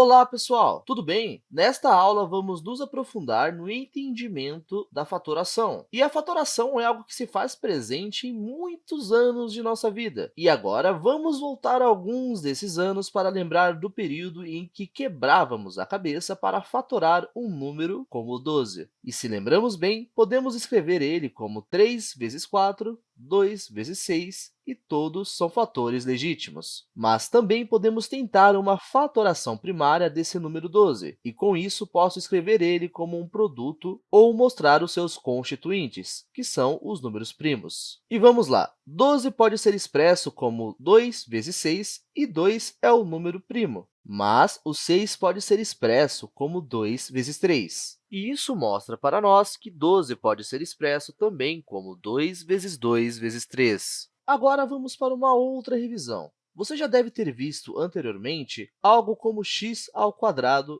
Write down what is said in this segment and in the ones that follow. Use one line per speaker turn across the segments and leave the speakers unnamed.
Olá, pessoal! Tudo bem? Nesta aula, vamos nos aprofundar no entendimento da fatoração. E a fatoração é algo que se faz presente em muitos anos de nossa vida. E agora, vamos voltar alguns desses anos para lembrar do período em que quebrávamos a cabeça para fatorar um número como 12. E se lembramos bem, podemos escrever ele como 3 vezes 4 2 vezes 6, e todos são fatores legítimos. Mas também podemos tentar uma fatoração primária desse número 12, e com isso posso escrever ele como um produto ou mostrar os seus constituintes, que são os números primos. E vamos lá! 12 pode ser expresso como 2 vezes 6, e 2 é o número primo. Mas o 6 pode ser expresso como 2 vezes 3. E isso mostra para nós que 12 pode ser expresso também como 2 vezes 2 vezes 3. Agora, vamos para uma outra revisão. Você já deve ter visto anteriormente algo como x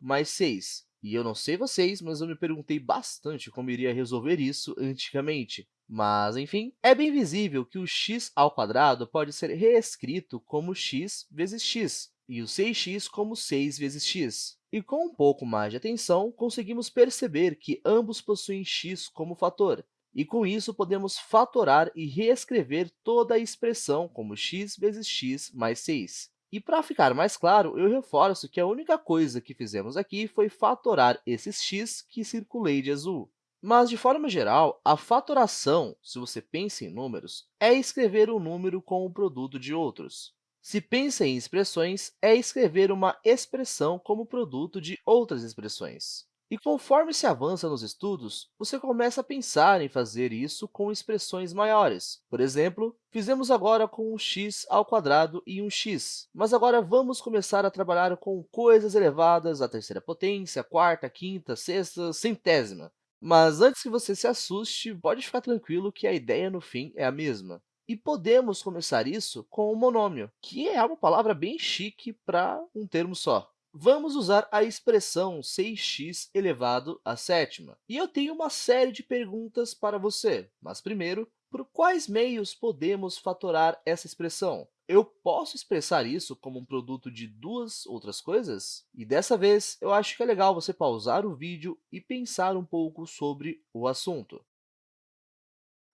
mais 6. E eu não sei vocês, mas eu me perguntei bastante como iria resolver isso antigamente. Mas, enfim, é bem visível que o x pode ser reescrito como x vezes x, e o 6x como 6 vezes x. E com um pouco mais de atenção, conseguimos perceber que ambos possuem x como fator, e com isso podemos fatorar e reescrever toda a expressão como x vezes x mais 6. E para ficar mais claro, eu reforço que a única coisa que fizemos aqui foi fatorar esses x que circulei de azul. Mas, de forma geral, a fatoração, se você pensa em números, é escrever um número com o produto de outros. Se pensa em expressões, é escrever uma expressão como produto de outras expressões. E conforme se avança nos estudos, você começa a pensar em fazer isso com expressões maiores. Por exemplo, fizemos agora com um x ao quadrado e um x, mas agora vamos começar a trabalhar com coisas elevadas à terceira potência, quarta, quinta, sexta, centésima. Mas antes que você se assuste, pode ficar tranquilo que a ideia no fim é a mesma. E podemos começar isso com o monômio, que é uma palavra bem chique para um termo só. Vamos usar a expressão 6x elevado à sétima. E eu tenho uma série de perguntas para você, mas primeiro, por quais meios podemos fatorar essa expressão? Eu posso expressar isso como um produto de duas outras coisas? E dessa vez, eu acho que é legal você pausar o vídeo e pensar um pouco sobre o assunto.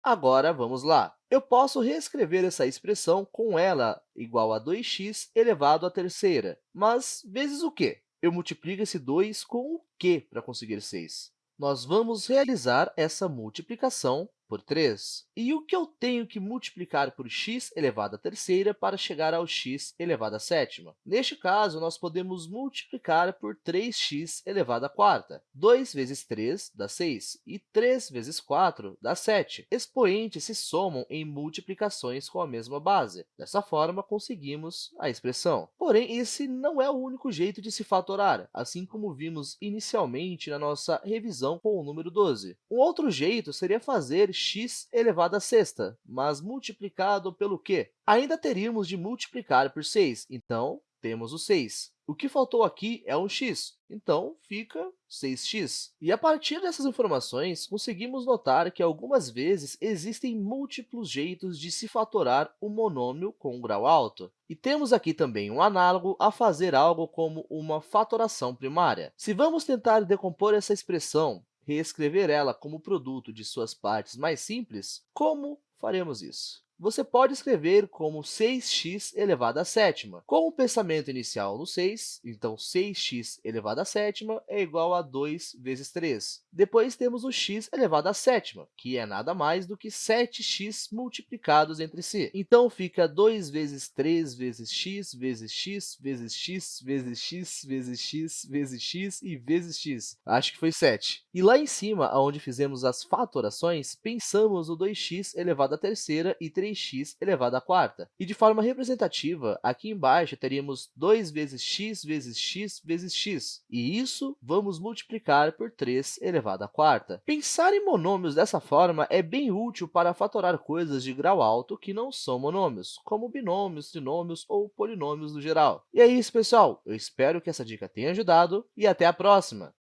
Agora, vamos lá. Eu posso reescrever essa expressão com ela igual a 2x elevado à terceira. Mas vezes o quê? Eu multiplico esse 2 com o quê para conseguir 6? Nós vamos realizar essa multiplicação por 3. E o que eu tenho que multiplicar por x elevado à terceira para chegar ao x elevado à sétima? Neste caso, nós podemos multiplicar por 3x elevado à quarta. 2 vezes 3 dá 6, e 3 vezes 4 dá 7. Expoentes se somam em multiplicações com a mesma base. Dessa forma, conseguimos a expressão. Porém, esse não é o único jeito de se fatorar, assim como vimos inicialmente na nossa revisão com o número 12. Um outro jeito seria fazer x elevado à sexta, mas multiplicado pelo quê? Ainda teríamos de multiplicar por 6, então temos o 6. O que faltou aqui é um x, então fica 6x. E a partir dessas informações, conseguimos notar que algumas vezes existem múltiplos jeitos de se fatorar um monômio com um grau alto. E temos aqui também um análogo a fazer algo como uma fatoração primária. Se vamos tentar decompor essa expressão reescrever ela como produto de suas partes mais simples, como faremos isso? Você pode escrever como 6x elevado à sétima. Com o pensamento inicial no 6, então 6x elevado à sétima é igual a 2 vezes 3. Depois temos o x elevado à sétima, que é nada mais do que 7x multiplicados entre si. Então, fica 2 vezes 3 vezes x vezes x vezes x vezes x vezes x vezes x e vezes x. Acho que foi 7. E lá em cima, onde fizemos as fatorações, pensamos o 2x elevado à terceira e 3x elevado à quarta. E de forma representativa, aqui embaixo teríamos 2 vezes x vezes x vezes x, e isso vamos multiplicar por 3 elevado à quarta. Pensar em monômios dessa forma é bem útil para fatorar coisas de grau alto que não são monômios, como binômios, trinômios ou polinômios no geral. E é isso, pessoal! Eu espero que essa dica tenha ajudado e até a próxima!